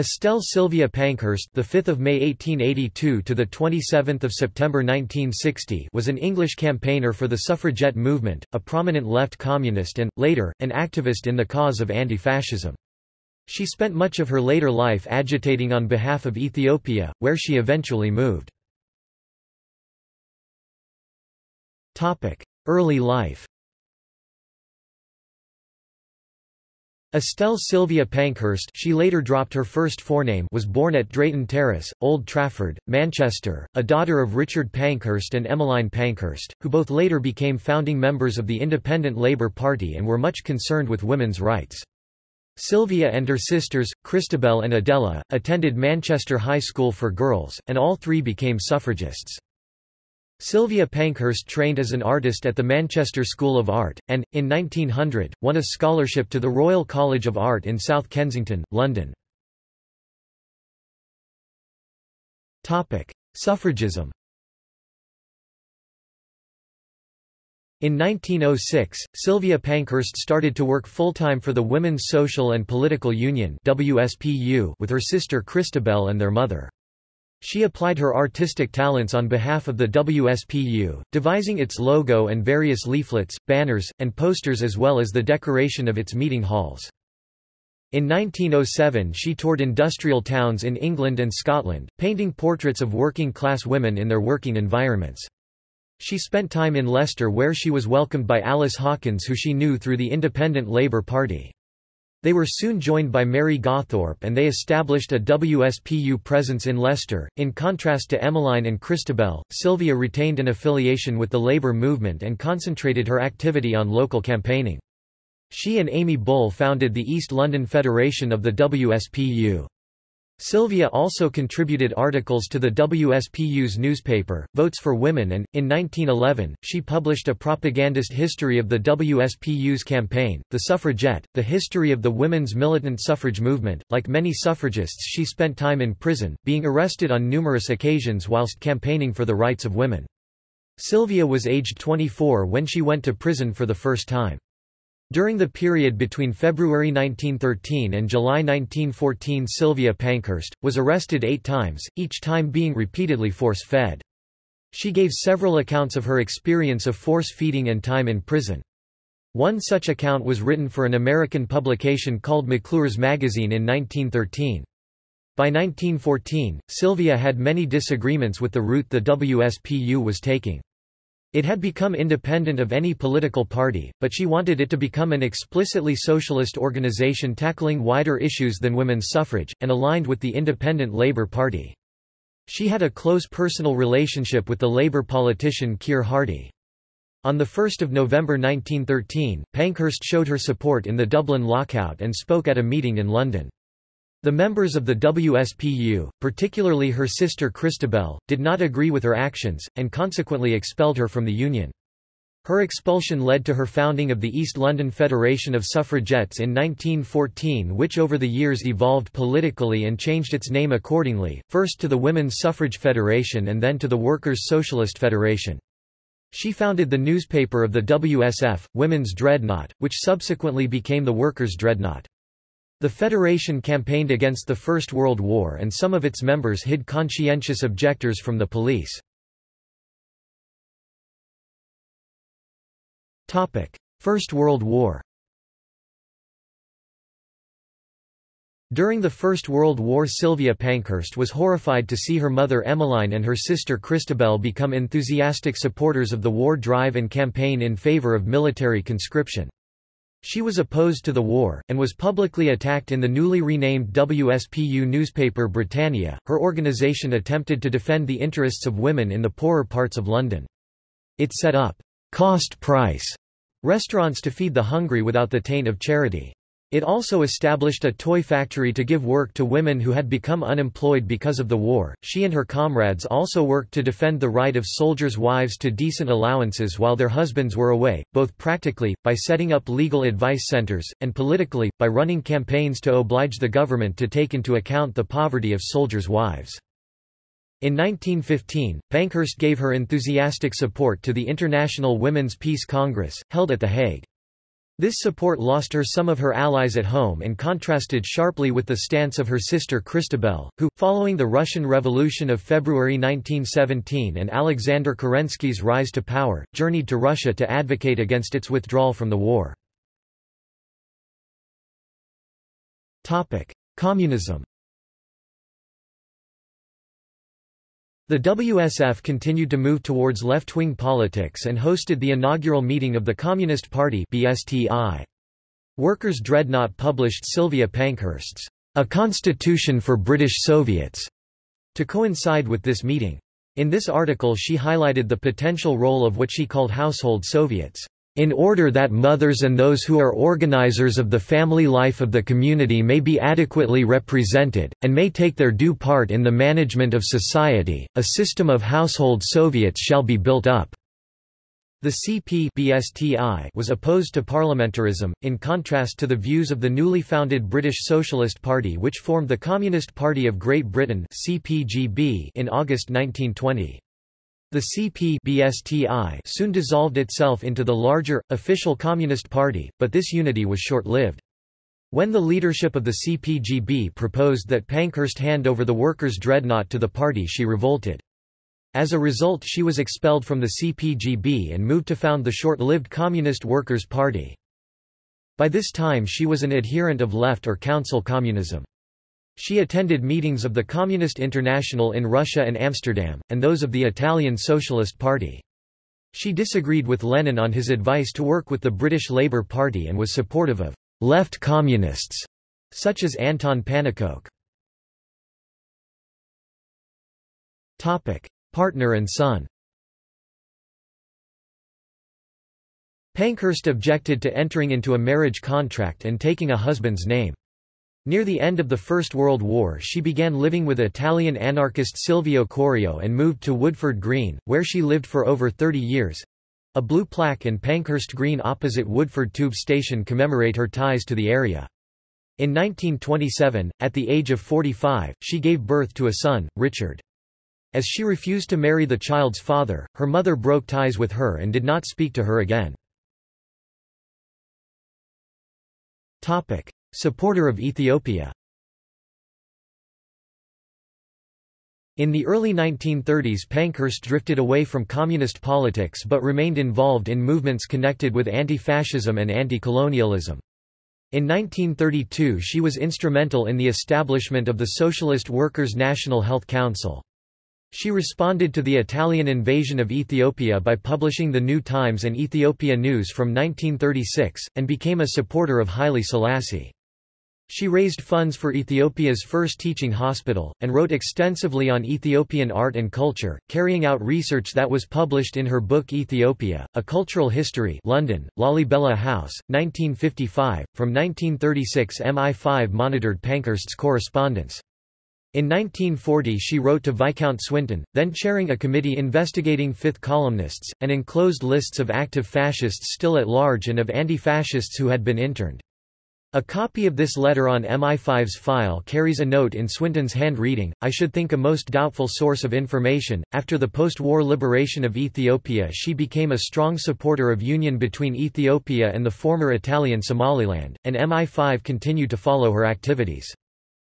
Estelle Sylvia Pankhurst, the 5th of May 1882 to the 27th of September 1960, was an English campaigner for the suffragette movement, a prominent left communist and later an activist in the cause of anti-fascism. She spent much of her later life agitating on behalf of Ethiopia, where she eventually moved. Topic: Early life. Estelle Sylvia Pankhurst she later dropped her first forename was born at Drayton Terrace, Old Trafford, Manchester, a daughter of Richard Pankhurst and Emmeline Pankhurst, who both later became founding members of the Independent Labour Party and were much concerned with women's rights. Sylvia and her sisters, Christabel and Adela, attended Manchester High School for Girls, and all three became suffragists. Sylvia Pankhurst trained as an artist at the Manchester School of Art, and, in 1900, won a scholarship to the Royal College of Art in South Kensington, London. Suffragism In 1906, Sylvia Pankhurst started to work full-time for the Women's Social and Political Union with her sister Christabel and their mother. She applied her artistic talents on behalf of the WSPU, devising its logo and various leaflets, banners, and posters as well as the decoration of its meeting halls. In 1907 she toured industrial towns in England and Scotland, painting portraits of working-class women in their working environments. She spent time in Leicester where she was welcomed by Alice Hawkins who she knew through the Independent Labour Party. They were soon joined by Mary Gawthorpe and they established a WSPU presence in Leicester. In contrast to Emmeline and Christabel, Sylvia retained an affiliation with the labour movement and concentrated her activity on local campaigning. She and Amy Bull founded the East London Federation of the WSPU. Sylvia also contributed articles to the WSPU's newspaper, Votes for Women and, in 1911, she published a propagandist history of the WSPU's campaign, The Suffragette, the history of the women's militant suffrage movement. Like many suffragists she spent time in prison, being arrested on numerous occasions whilst campaigning for the rights of women. Sylvia was aged 24 when she went to prison for the first time. During the period between February 1913 and July 1914 Sylvia Pankhurst, was arrested eight times, each time being repeatedly force-fed. She gave several accounts of her experience of force-feeding and time in prison. One such account was written for an American publication called McClure's Magazine in 1913. By 1914, Sylvia had many disagreements with the route the WSPU was taking. It had become independent of any political party, but she wanted it to become an explicitly socialist organization tackling wider issues than women's suffrage, and aligned with the Independent Labour Party. She had a close personal relationship with the Labour politician Keir Hardie. On 1 November 1913, Pankhurst showed her support in the Dublin lockout and spoke at a meeting in London. The members of the WSPU, particularly her sister Christabel, did not agree with her actions, and consequently expelled her from the Union. Her expulsion led to her founding of the East London Federation of Suffragettes in 1914 which over the years evolved politically and changed its name accordingly, first to the Women's Suffrage Federation and then to the Workers' Socialist Federation. She founded the newspaper of the WSF, Women's Dreadnought, which subsequently became the Workers' Dreadnought. The Federation campaigned against the First World War and some of its members hid conscientious objectors from the police. First World War During the First World War Sylvia Pankhurst was horrified to see her mother Emmeline and her sister Christabel become enthusiastic supporters of the war drive and campaign in favour of military conscription. She was opposed to the war, and was publicly attacked in the newly renamed WSPU newspaper Britannia. Her organisation attempted to defend the interests of women in the poorer parts of London. It set up cost price restaurants to feed the hungry without the taint of charity. It also established a toy factory to give work to women who had become unemployed because of the war. She and her comrades also worked to defend the right of soldiers' wives to decent allowances while their husbands were away, both practically, by setting up legal advice centers, and politically, by running campaigns to oblige the government to take into account the poverty of soldiers' wives. In 1915, Pankhurst gave her enthusiastic support to the International Women's Peace Congress, held at The Hague. This support lost her some of her allies at home and contrasted sharply with the stance of her sister Christabel, who, following the Russian Revolution of February 1917 and Alexander Kerensky's rise to power, journeyed to Russia to advocate against its withdrawal from the war. Communism The WSF continued to move towards left-wing politics and hosted the inaugural meeting of the Communist Party BSTI. Workers' Dreadnought published Sylvia Pankhurst's A Constitution for British Soviets to coincide with this meeting. In this article she highlighted the potential role of what she called household Soviets in order that mothers and those who are organizers of the family life of the community may be adequately represented, and may take their due part in the management of society, a system of household Soviets shall be built up. The CP was opposed to parliamentarism, in contrast to the views of the newly founded British Socialist Party which formed the Communist Party of Great Britain in August 1920. The CP soon dissolved itself into the larger, official Communist Party, but this unity was short-lived. When the leadership of the CPGB proposed that Pankhurst hand over the workers' dreadnought to the party she revolted. As a result she was expelled from the CPGB and moved to found the short-lived Communist Workers' Party. By this time she was an adherent of left or council communism. She attended meetings of the Communist International in Russia and Amsterdam, and those of the Italian Socialist Party. She disagreed with Lenin on his advice to work with the British Labour Party and was supportive of left communists, such as Anton Pannekoek. Partner and son Pankhurst objected to entering into a marriage contract and taking a husband's name. Near the end of the First World War she began living with Italian anarchist Silvio Corio and moved to Woodford Green, where she lived for over 30 years. A blue plaque in Pankhurst Green opposite Woodford Tube Station commemorate her ties to the area. In 1927, at the age of 45, she gave birth to a son, Richard. As she refused to marry the child's father, her mother broke ties with her and did not speak to her again. Supporter of Ethiopia In the early 1930s Pankhurst drifted away from communist politics but remained involved in movements connected with anti-fascism and anti-colonialism. In 1932 she was instrumental in the establishment of the Socialist Workers' National Health Council. She responded to the Italian invasion of Ethiopia by publishing The New Times and Ethiopia News from 1936, and became a supporter of Haile Selassie. She raised funds for Ethiopia's first teaching hospital, and wrote extensively on Ethiopian art and culture, carrying out research that was published in her book Ethiopia, A Cultural History London, Lalibela House, 1955. From 1936 MI5 monitored Pankhurst's correspondence. In 1940 she wrote to Viscount Swinton, then chairing a committee investigating Fifth columnists, and enclosed lists of active fascists still at large and of anti-fascists who had been interned. A copy of this letter on MI5's file carries a note in Swinton's handreading, I should think a most doubtful source of information. After the post-war liberation of Ethiopia she became a strong supporter of union between Ethiopia and the former Italian Somaliland, and MI5 continued to follow her activities.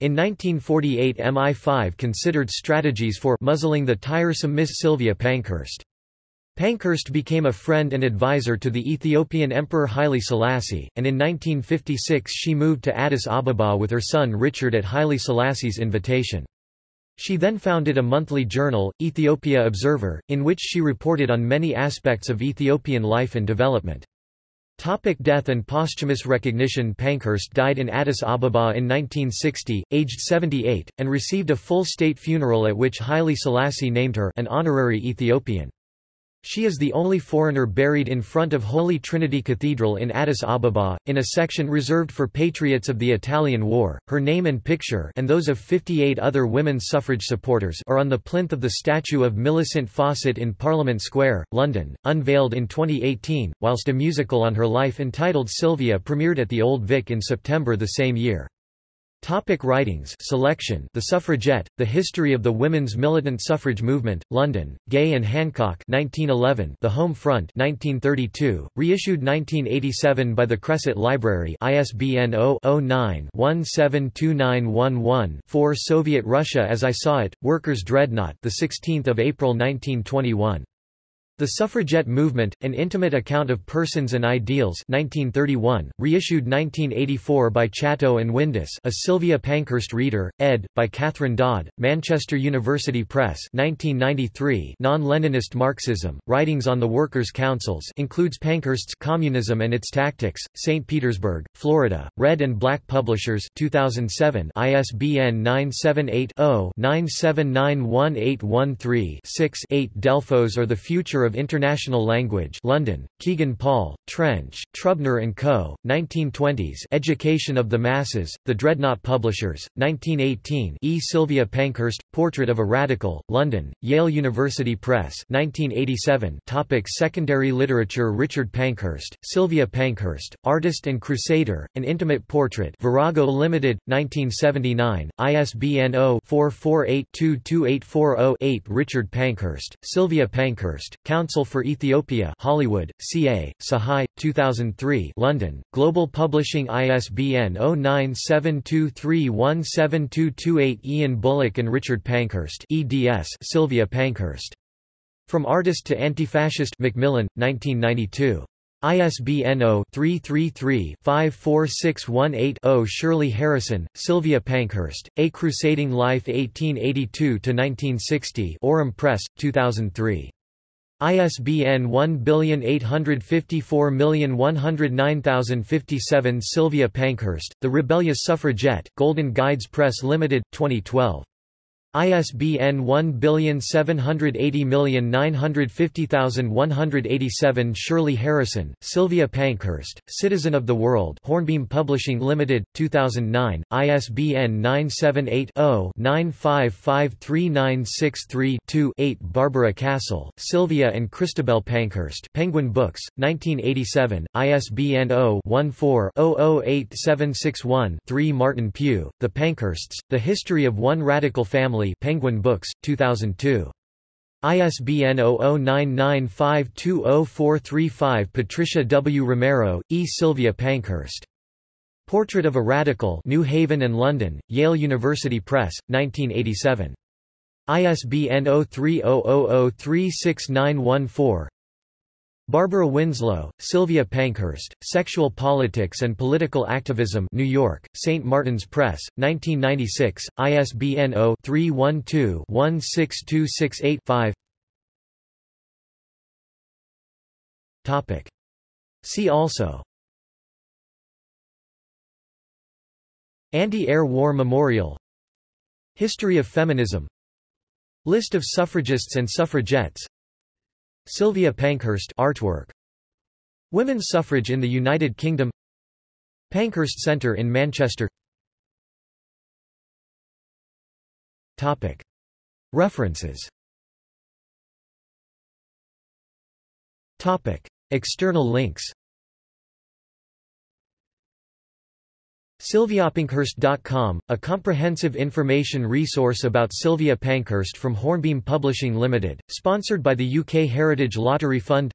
In 1948 MI5 considered strategies for muzzling the tiresome Miss Sylvia Pankhurst. Pankhurst became a friend and advisor to the Ethiopian Emperor Haile Selassie, and in 1956 she moved to Addis Ababa with her son Richard at Haile Selassie's invitation. She then founded a monthly journal, Ethiopia Observer, in which she reported on many aspects of Ethiopian life and development. Topic death and posthumous recognition Pankhurst died in Addis Ababa in 1960, aged 78, and received a full state funeral at which Haile Selassie named her an honorary Ethiopian. She is the only foreigner buried in front of Holy Trinity Cathedral in Addis Ababa, in a section reserved for patriots of the Italian War. Her name and picture and those of 58 other women suffrage supporters are on the plinth of the statue of Millicent Fawcett in Parliament Square, London, unveiled in 2018, whilst a musical on her life entitled Sylvia premiered at the Old Vic in September the same year. Topic writings. Selection. The Suffragette, The History of the Women's Militant Suffrage Movement, London, Gay and Hancock 1911 The Home Front 1932, reissued 1987 by the Cresset Library ISBN 0-09-172911-4 Soviet Russia as I Saw It, Workers' Dreadnought 16 April 1921 the Suffragette Movement, An Intimate Account of Persons and Ideals 1931, reissued 1984 by Chatto and Windus a Sylvia Pankhurst reader, ed., by Catherine Dodd, Manchester University Press 1993 Non-Leninist Marxism, Writings on the Workers' Councils includes Pankhurst's Communism and Its Tactics, St. Petersburg, Florida, Red and Black Publishers 2007 ISBN 978 0 9791813 6 8 Delphos or the Future of International Language London, Kegan Paul, Trench, Trubner & Co., 1920s Education of the Masses, The Dreadnought Publishers, 1918 E. Sylvia Pankhurst, Portrait of a Radical, London, Yale University Press 1987 Topic Secondary literature Richard Pankhurst, Sylvia Pankhurst, Artist and Crusader, An Intimate Portrait Virago Limited, 1979, ISBN 0-448-22840-8 Richard Pankhurst, Sylvia Pankhurst, Counsel for Ethiopia Hollywood, CA, Tsehai, 2003 London, Global Publishing ISBN 0972317228 Ian Bullock and Richard Pankhurst eds Sylvia Pankhurst. From Artist to Anti-Fascist Macmillan, 1992. ISBN 0-333-54618-0 Shirley Harrison, Sylvia Pankhurst, A Crusading Life 1882–1960 Aurum Press, 2003. ISBN 1854109057 Sylvia Pankhurst, The Rebellious Suffragette, Golden Guides Press Limited, 2012. ISBN 1780950,187 Shirley Harrison, Sylvia Pankhurst, Citizen of the World Hornbeam Publishing Limited, 2009, ISBN 978-0-9553963-2-8 Barbara Castle, Sylvia and Christabel Pankhurst Penguin Books, 1987, ISBN 0-14-008761-3 Martin Pugh, The Pankhursts, The History of One Radical Family Penguin Books, 2002. ISBN 0099520435 Patricia W. Romero, E. Sylvia Pankhurst. Portrait of a Radical New Haven and London, Yale University Press, 1987. ISBN 0300036914 Barbara Winslow, Sylvia Pankhurst, Sexual Politics and Political Activism New York, St. Martin's Press, 1996, ISBN 0-312-16268-5 See also. Anti-Air War Memorial. History of Feminism. List of suffragists and suffragettes Sylvia Pankhurst artwork. Women's suffrage in the United Kingdom. Pankhurst Centre in Manchester. Topic. References. Topic. External links SylviaPankhurst.com, a comprehensive information resource about Sylvia Pankhurst from Hornbeam Publishing Limited, sponsored by the UK Heritage Lottery Fund.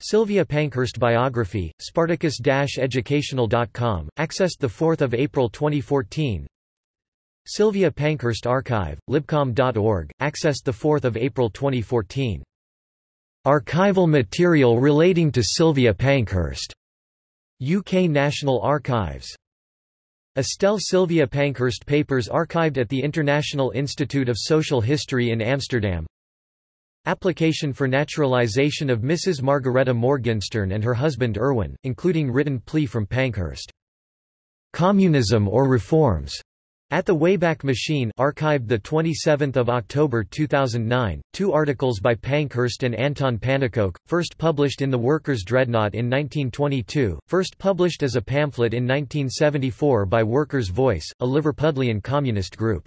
Sylvia Pankhurst biography, Spartacus-educational.com, accessed 4 April 2014 Sylvia Pankhurst Archive, libcom.org, accessed 4 April 2014 Archival material relating to Sylvia Pankhurst. UK National Archives Estelle Sylvia Pankhurst papers archived at the International Institute of Social History in Amsterdam Application for naturalization of Mrs. Margaretha Morgenstern and her husband Erwin, including written plea from Pankhurst. Communism or Reforms? At the Wayback Machine archived 27 October 2009, two articles by Pankhurst and Anton Pannekoek, first published in The Workers' Dreadnought in 1922, first published as a pamphlet in 1974 by Workers' Voice, a Liverpudlian communist group.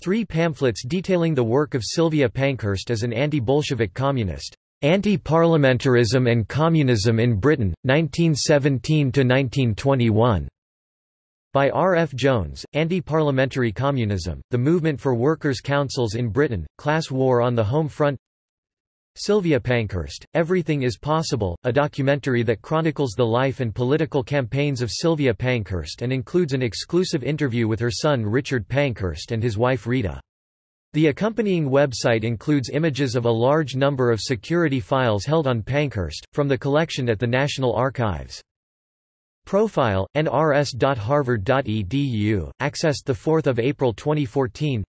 Three pamphlets detailing the work of Sylvia Pankhurst as an anti-Bolshevik communist. Anti-Parliamentarism and Communism in Britain, 1917–1921. By R. F. Jones, Anti-Parliamentary Communism, The Movement for Workers' Councils in Britain, Class War on the Home Front Sylvia Pankhurst, Everything is Possible, a documentary that chronicles the life and political campaigns of Sylvia Pankhurst and includes an exclusive interview with her son Richard Pankhurst and his wife Rita. The accompanying website includes images of a large number of security files held on Pankhurst, from the collection at the National Archives. Profile, nrs.harvard.edu, accessed 4 April 2014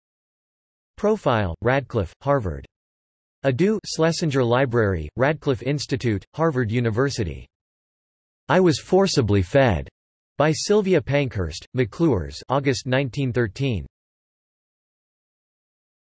Profile, Radcliffe, Harvard. Adu Schlesinger Library, Radcliffe Institute, Harvard University. I Was Forcibly Fed, by Sylvia Pankhurst, McClure's August 1913.